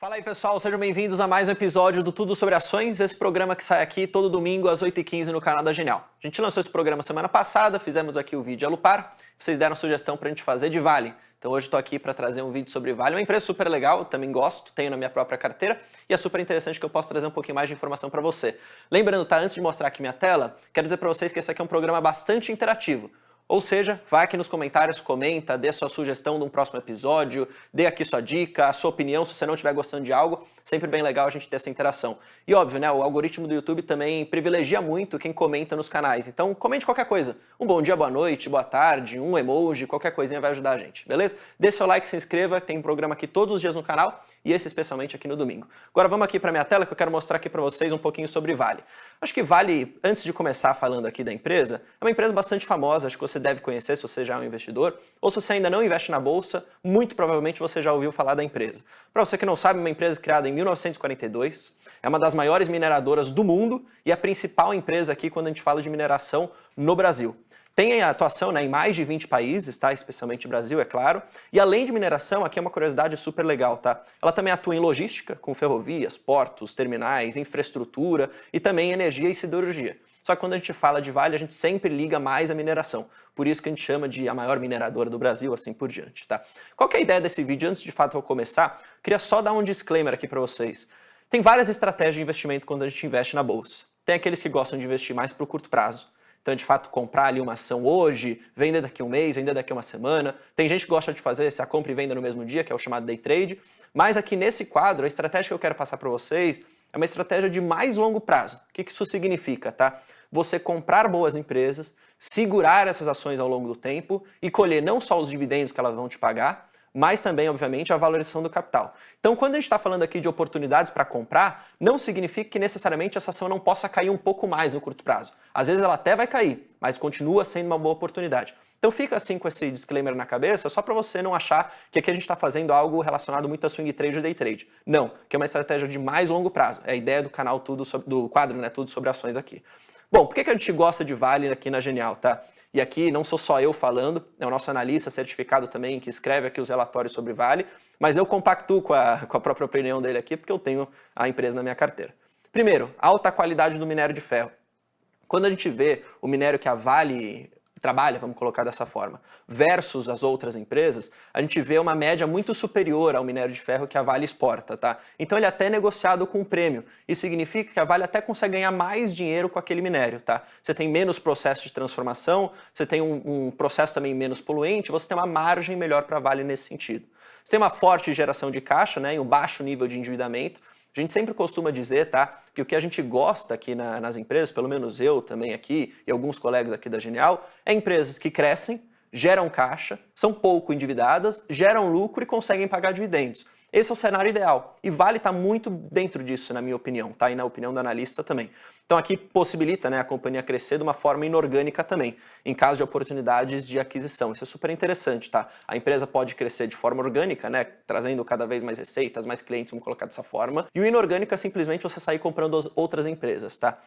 Fala aí pessoal, sejam bem-vindos a mais um episódio do Tudo Sobre Ações, esse programa que sai aqui todo domingo às 8h15 no canal da Genial. A gente lançou esse programa semana passada, fizemos aqui o vídeo Alupar, vocês deram sugestão pra gente fazer de Vale. Então hoje estou aqui para trazer um vídeo sobre Vale, uma empresa super legal, também gosto, tenho na minha própria carteira e é super interessante que eu possa trazer um pouquinho mais de informação para você. Lembrando, tá, antes de mostrar aqui minha tela, quero dizer para vocês que esse aqui é um programa bastante interativo. Ou seja, vai aqui nos comentários, comenta, dê sua sugestão de um próximo episódio, dê aqui sua dica, a sua opinião, se você não estiver gostando de algo, sempre bem legal a gente ter essa interação. E óbvio, né, o algoritmo do YouTube também privilegia muito quem comenta nos canais, então comente qualquer coisa. Um bom dia, boa noite, boa tarde, um emoji, qualquer coisinha vai ajudar a gente, beleza? Dê seu like, se inscreva, tem um programa aqui todos os dias no canal e esse especialmente aqui no domingo. Agora vamos aqui para minha tela que eu quero mostrar aqui para vocês um pouquinho sobre Vale. Acho que Vale, antes de começar falando aqui da empresa, é uma empresa bastante famosa, acho que você deve conhecer se você já é um investidor, ou se você ainda não investe na bolsa, muito provavelmente você já ouviu falar da empresa. Para você que não sabe, uma empresa criada em 1942, é uma das maiores mineradoras do mundo e a principal empresa aqui quando a gente fala de mineração no Brasil. Tem atuação né, em mais de 20 países, tá? especialmente Brasil, é claro. E além de mineração, aqui é uma curiosidade super legal. Tá? Ela também atua em logística, com ferrovias, portos, terminais, infraestrutura e também energia e siderurgia. Só que quando a gente fala de Vale, a gente sempre liga mais a mineração. Por isso que a gente chama de a maior mineradora do Brasil, assim por diante. Tá? Qual é a ideia desse vídeo? Antes de fato eu começar, queria só dar um disclaimer aqui para vocês. Tem várias estratégias de investimento quando a gente investe na bolsa. Tem aqueles que gostam de investir mais para o curto prazo. Então, de fato, comprar ali uma ação hoje, vender daqui a um mês, vender daqui a uma semana. Tem gente que gosta de fazer essa compra e venda no mesmo dia, que é o chamado day trade. Mas aqui nesse quadro, a estratégia que eu quero passar para vocês é uma estratégia de mais longo prazo. O que isso significa, tá? Você comprar boas empresas, segurar essas ações ao longo do tempo e colher não só os dividendos que elas vão te pagar, mas também, obviamente, a valorização do capital. Então, quando a gente está falando aqui de oportunidades para comprar, não significa que necessariamente essa ação não possa cair um pouco mais no curto prazo. Às vezes ela até vai cair, mas continua sendo uma boa oportunidade. Então fica assim com esse disclaimer na cabeça, só para você não achar que aqui a gente está fazendo algo relacionado muito a swing trade ou day trade. Não, que é uma estratégia de mais longo prazo. É a ideia do canal tudo sobre, do quadro, né, tudo sobre ações aqui. Bom, por que, que a gente gosta de Vale aqui na Genial, tá? E aqui não sou só eu falando, é o nosso analista certificado também que escreve aqui os relatórios sobre Vale, mas eu compactuo com a, com a própria opinião dele aqui porque eu tenho a empresa na minha carteira. Primeiro, alta qualidade do minério de ferro. Quando a gente vê o minério que a Vale trabalha, vamos colocar dessa forma, versus as outras empresas, a gente vê uma média muito superior ao minério de ferro que a Vale exporta, tá? Então ele é até negociado com um prêmio. Isso significa que a Vale até consegue ganhar mais dinheiro com aquele minério, tá? Você tem menos processo de transformação, você tem um, um processo também menos poluente, você tem uma margem melhor para a Vale nesse sentido. Você tem uma forte geração de caixa, né, e um baixo nível de endividamento, a gente sempre costuma dizer, tá, que o que a gente gosta aqui na, nas empresas, pelo menos eu também aqui e alguns colegas aqui da Genial, é empresas que crescem, geram caixa, são pouco endividadas, geram lucro e conseguem pagar dividendos. Esse é o cenário ideal. E Vale está muito dentro disso, na minha opinião, tá? E na opinião do analista também. Então aqui possibilita né, a companhia crescer de uma forma inorgânica também, em caso de oportunidades de aquisição. Isso é super interessante, tá? A empresa pode crescer de forma orgânica, né? Trazendo cada vez mais receitas, mais clientes, vamos colocar dessa forma. E o inorgânico é simplesmente você sair comprando outras empresas, tá?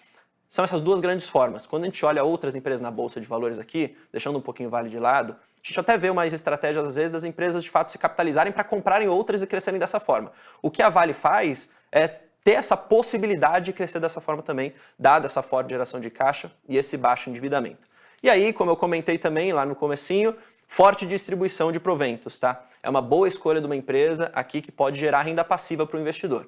São essas duas grandes formas. Quando a gente olha outras empresas na Bolsa de Valores aqui, deixando um pouquinho o Vale de lado, a gente até vê mais estratégias, às vezes, das empresas de fato se capitalizarem para comprarem outras e crescerem dessa forma. O que a Vale faz é ter essa possibilidade de crescer dessa forma também, dada essa forte geração de caixa e esse baixo endividamento. E aí, como eu comentei também lá no comecinho, forte distribuição de proventos, tá? É uma boa escolha de uma empresa aqui que pode gerar renda passiva para o investidor.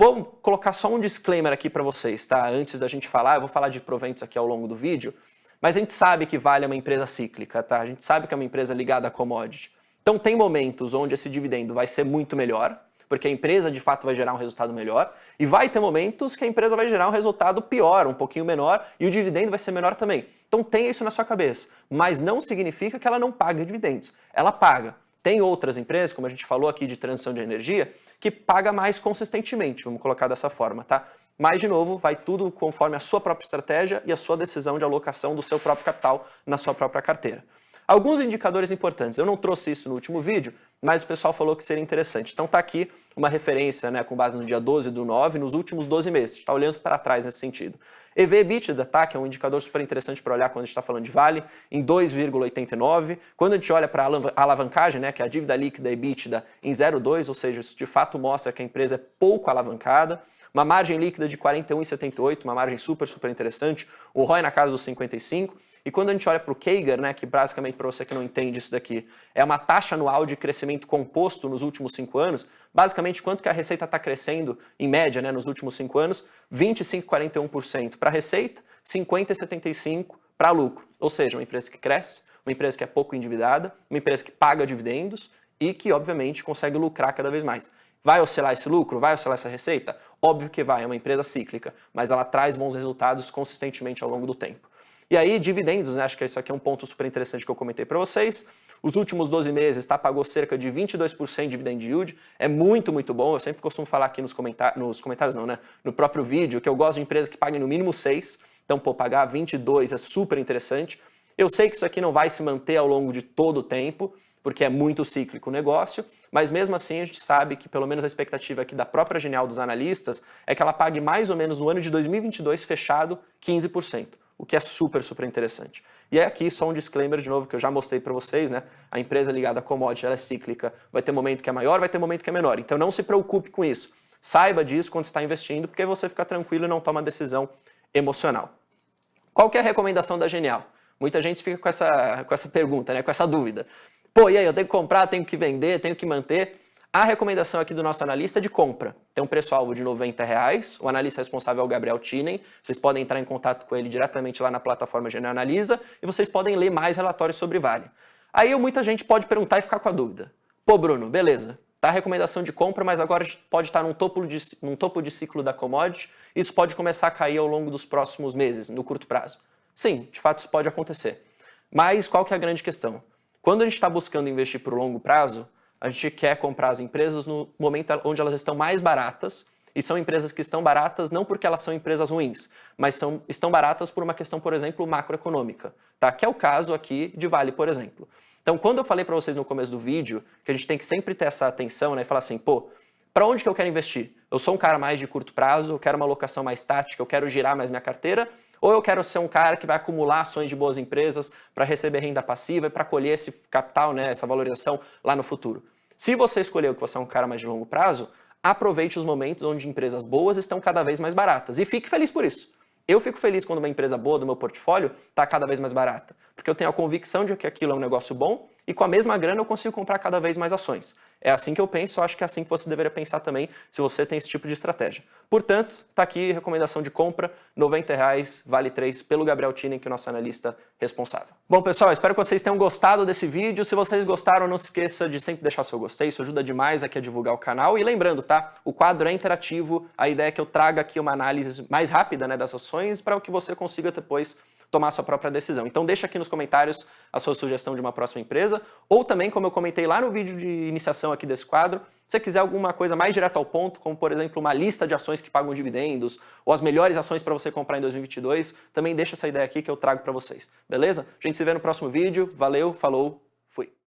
Vou colocar só um disclaimer aqui para vocês, tá? Antes da gente falar, eu vou falar de proventos aqui ao longo do vídeo, mas a gente sabe que Vale uma empresa cíclica, tá? A gente sabe que é uma empresa ligada a commodity. Então tem momentos onde esse dividendo vai ser muito melhor, porque a empresa de fato vai gerar um resultado melhor, e vai ter momentos que a empresa vai gerar um resultado pior, um pouquinho menor, e o dividendo vai ser menor também. Então tenha isso na sua cabeça, mas não significa que ela não pague dividendos. Ela paga. Tem outras empresas, como a gente falou aqui de transição de energia, que paga mais consistentemente, vamos colocar dessa forma, tá? Mas, de novo, vai tudo conforme a sua própria estratégia e a sua decisão de alocação do seu próprio capital na sua própria carteira. Alguns indicadores importantes, eu não trouxe isso no último vídeo, mas o pessoal falou que seria interessante. Então tá aqui uma referência, né, com base no dia 12 do 9, nos últimos 12 meses, está olhando para trás nesse sentido. EV EBITDA, tá, que é um indicador super interessante para olhar quando a gente está falando de Vale, em 2,89. Quando a gente olha para a alavancagem, né, que é a dívida líquida EBITDA, em 0,2, ou seja, isso de fato mostra que a empresa é pouco alavancada. Uma margem líquida de 41,78, uma margem super, super interessante. O ROI na casa dos 55. E quando a gente olha para o CAGR, né, que basicamente para você que não entende isso daqui, é uma taxa anual de crescimento composto nos últimos cinco anos, basicamente quanto que a receita está crescendo em média né, nos últimos cinco anos, 25,41% para receita, 50,75% para lucro. Ou seja, uma empresa que cresce, uma empresa que é pouco endividada, uma empresa que paga dividendos e que, obviamente, consegue lucrar cada vez mais. Vai oscilar esse lucro? Vai oscilar essa receita? Óbvio que vai, é uma empresa cíclica, mas ela traz bons resultados consistentemente ao longo do tempo. E aí, dividendos, né? acho que isso aqui é um ponto super interessante que eu comentei para vocês. Os últimos 12 meses, tá, pagou cerca de 22% de dividend yield, é muito, muito bom. Eu sempre costumo falar aqui nos, comentários, nos comentários, não, né? No próprio vídeo, que eu gosto de empresas que paguem no mínimo 6, então, pô, pagar 22 é super interessante. Eu sei que isso aqui não vai se manter ao longo de todo o tempo, porque é muito cíclico o negócio, mas mesmo assim a gente sabe que pelo menos a expectativa aqui da própria Genial dos analistas é que ela pague mais ou menos no ano de 2022 fechado 15%, o que é super, super interessante. E é aqui só um disclaimer de novo que eu já mostrei para vocês, né? A empresa ligada a commodity, ela é cíclica, vai ter momento que é maior, vai ter momento que é menor. Então não se preocupe com isso. Saiba disso quando está investindo, porque você fica tranquilo e não toma decisão emocional. Qual que é a recomendação da Genial? Muita gente fica com essa, com essa pergunta, né? com essa dúvida. Pô, e aí, eu tenho que comprar, tenho que vender, tenho que manter. A recomendação aqui do nosso analista é de compra. Tem um preço-alvo de 90 reais. O analista responsável é o Gabriel Tinen. Vocês podem entrar em contato com ele diretamente lá na plataforma Genial Analisa e vocês podem ler mais relatórios sobre Vale. Aí muita gente pode perguntar e ficar com a dúvida. Pô, Bruno, beleza. Tá a recomendação de compra, mas agora pode estar num topo, de, num topo de ciclo da commodity. Isso pode começar a cair ao longo dos próximos meses, no curto prazo. Sim, de fato isso pode acontecer. Mas qual que é a grande questão? Quando a gente está buscando investir por longo prazo, a gente quer comprar as empresas no momento onde elas estão mais baratas, e são empresas que estão baratas não porque elas são empresas ruins, mas são, estão baratas por uma questão, por exemplo, macroeconômica, tá? que é o caso aqui de Vale, por exemplo. Então, quando eu falei para vocês no começo do vídeo que a gente tem que sempre ter essa atenção né, e falar assim, pô, para onde que eu quero investir? Eu sou um cara mais de curto prazo, eu quero uma alocação mais tática, eu quero girar mais minha carteira, ou eu quero ser um cara que vai acumular ações de boas empresas para receber renda passiva e para colher esse capital, né, essa valorização lá no futuro. Se você escolheu que você é um cara mais de longo prazo, aproveite os momentos onde empresas boas estão cada vez mais baratas e fique feliz por isso. Eu fico feliz quando uma empresa boa do meu portfólio está cada vez mais barata, porque eu tenho a convicção de que aquilo é um negócio bom e com a mesma grana eu consigo comprar cada vez mais ações. É assim que eu penso, eu acho que é assim que você deveria pensar também se você tem esse tipo de estratégia. Portanto, está aqui recomendação de compra, R$ reais, vale 3, pelo Gabriel Tinen, que é o nosso analista responsável. Bom, pessoal, espero que vocês tenham gostado desse vídeo. Se vocês gostaram, não se esqueça de sempre deixar seu gostei, isso ajuda demais aqui a divulgar o canal. E lembrando, tá? O quadro é interativo, a ideia é que eu traga aqui uma análise mais rápida né, das ações para que você consiga depois tomar sua própria decisão. Então deixa aqui nos comentários a sua sugestão de uma próxima empresa, ou também, como eu comentei lá no vídeo de iniciação aqui desse quadro, se você quiser alguma coisa mais direta ao ponto, como por exemplo uma lista de ações que pagam dividendos, ou as melhores ações para você comprar em 2022, também deixa essa ideia aqui que eu trago para vocês, beleza? A gente se vê no próximo vídeo, valeu, falou, fui!